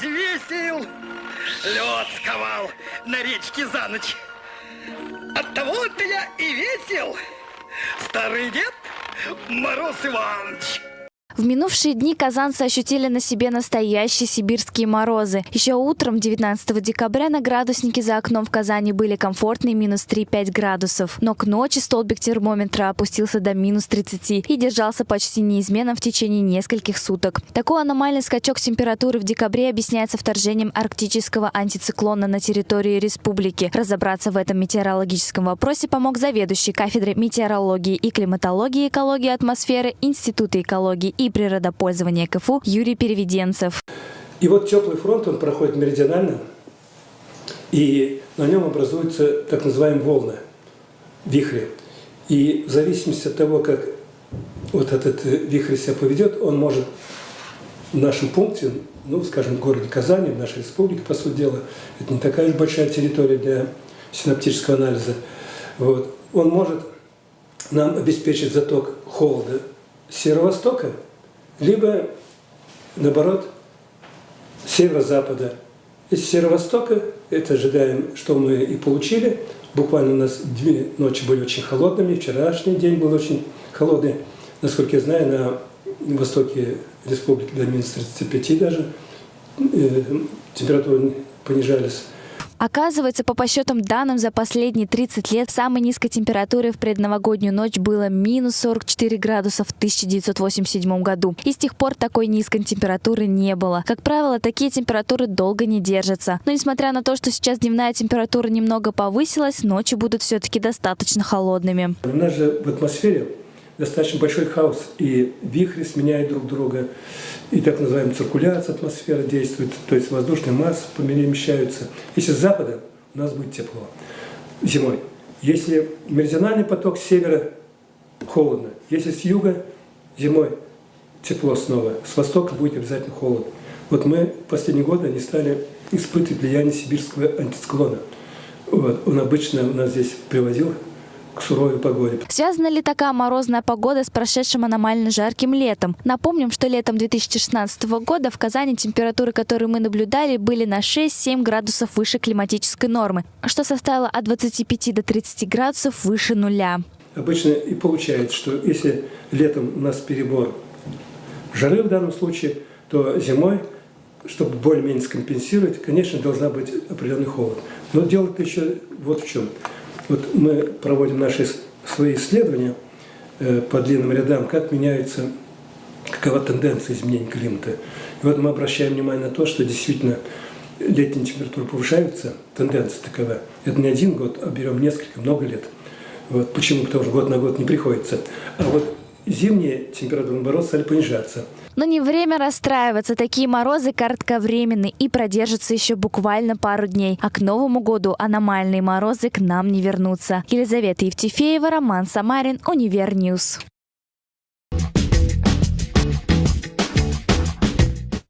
взвесил, лед сковал на речке за ночь. От того-то я и весел, старый дед Мороз Иванович. В минувшие дни казанцы ощутили на себе настоящие сибирские морозы. Еще утром 19 декабря на градуснике за окном в Казани были комфортные минус 3-5 градусов. Но к ночи столбик термометра опустился до минус 30 и держался почти неизменно в течение нескольких суток. Такой аномальный скачок температуры в декабре объясняется вторжением арктического антициклона на территории республики. Разобраться в этом метеорологическом вопросе помог заведующий кафедрой метеорологии и климатологии экологии атмосферы Института экологии и природопользования КФУ Юрий Переведенцев. И вот теплый фронт, он проходит меридионально, и на нем образуются так называемые волны, вихри. И в зависимости от того, как вот этот вихрь себя поведет, он может в нашем пункте, ну, скажем, в городе Казани, в нашей республике, по сути дела, это не такая уж большая территория для синаптического анализа, вот, он может нам обеспечить заток холода северо-востока, либо, наоборот, северо-запада. Из северо-востока, это ожидаем, что мы и получили. Буквально у нас две ночи были очень холодными, вчерашний день был очень холодный. Насколько я знаю, на востоке республики до минус 35 даже э, температуры понижались. Оказывается, по подсчетам данным за последние 30 лет самой низкой температурой в предновогоднюю ночь было минус 44 градуса в 1987 году. И с тех пор такой низкой температуры не было. Как правило, такие температуры долго не держатся. Но несмотря на то, что сейчас дневная температура немного повысилась, ночи будут все-таки достаточно холодными. У нас же в атмосфере достаточно большой хаос, и вихри сменяют друг друга, и так называемая циркуляция атмосферы действует, то есть воздушные массы перемещаются. Если с запада, у нас будет тепло зимой. Если меридиональный поток с севера, холодно. Если с юга, зимой тепло снова. С востока будет обязательно холод. Вот мы последние годы не стали испытывать влияние сибирского антициклона. Вот. Он обычно у нас здесь привозил к суровой погоде. Связана ли такая морозная погода с прошедшим аномально жарким летом? Напомним, что летом 2016 года в Казани температуры, которые мы наблюдали, были на 6-7 градусов выше климатической нормы, что составило от 25 до 30 градусов выше нуля. Обычно и получается, что если летом у нас перебор жары в данном случае, то зимой, чтобы более-менее скомпенсировать, конечно, должна быть определенный холод. Но дело-то еще вот в чем – вот мы проводим наши свои исследования э, по длинным рядам, как меняется, какова тенденция изменения климата. И вот мы обращаем внимание на то, что действительно летние температуры повышаются, тенденция такова. Это не один год, а берем несколько, много лет. Вот. Почему? Потому что год на год не приходится. А вот зимние температуры, наоборот, стали понижаться. Но не время расстраиваться. Такие морозы кратковременны и продержатся еще буквально пару дней. А к Новому году аномальные морозы к нам не вернутся. Елизавета Евтефеева, Роман Самарин, Univer News.